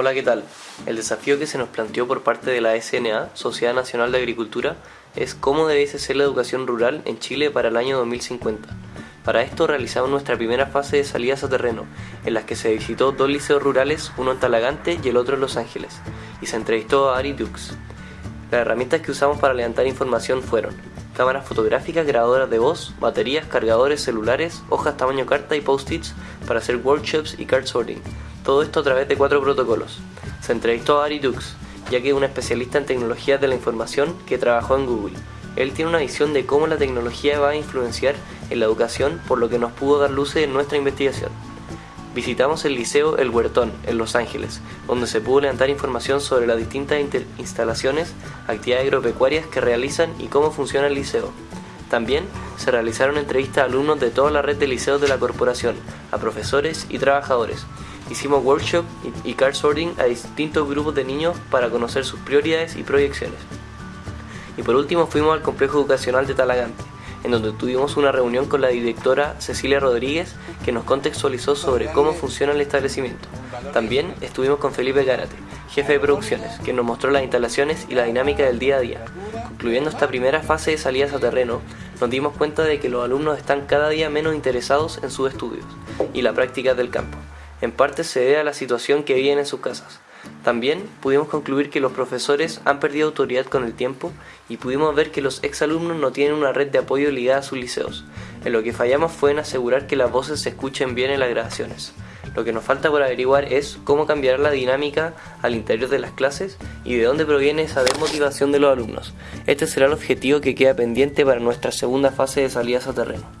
Hola, ¿qué tal? El desafío que se nos planteó por parte de la SNA, Sociedad Nacional de Agricultura, es cómo debiese ser la educación rural en Chile para el año 2050. Para esto realizamos nuestra primera fase de salidas a terreno, en las que se visitó dos liceos rurales, uno en Talagante y el otro en Los Ángeles, y se entrevistó a Ari Dux. Las herramientas que usamos para levantar información fueron cámaras fotográficas, grabadoras de voz, baterías, cargadores celulares, hojas tamaño carta y post-its para hacer workshops y card sorting. Todo esto a través de cuatro protocolos. Se entrevistó a Ari Dux, ya que es un especialista en tecnologías de la información que trabajó en Google. Él tiene una visión de cómo la tecnología va a influenciar en la educación, por lo que nos pudo dar luces en nuestra investigación. Visitamos el Liceo El Huertón, en Los Ángeles, donde se pudo levantar información sobre las distintas instalaciones, actividades agropecuarias que realizan y cómo funciona el liceo. También realizaron entrevistas a alumnos de toda la red de liceos de la corporación, a profesores y trabajadores. Hicimos workshop y card sorting a distintos grupos de niños para conocer sus prioridades y proyecciones. Y por último fuimos al complejo educacional de Talagante, en donde tuvimos una reunión con la directora Cecilia Rodríguez que nos contextualizó sobre cómo funciona el establecimiento. También estuvimos con Felipe Gárate, jefe de producciones, que nos mostró las instalaciones y la dinámica del día a día. Concluyendo esta primera fase de salidas a terreno, nos dimos cuenta de que los alumnos están cada día menos interesados en sus estudios y la práctica del campo. En parte se debe a la situación que viven en sus casas. También pudimos concluir que los profesores han perdido autoridad con el tiempo y pudimos ver que los exalumnos no tienen una red de apoyo ligada a sus liceos. En lo que fallamos fue en asegurar que las voces se escuchen bien en las grabaciones. Lo que nos falta por averiguar es cómo cambiar la dinámica al interior de las clases y de dónde proviene esa desmotivación de los alumnos. Este será el objetivo que queda pendiente para nuestra segunda fase de salidas a terreno.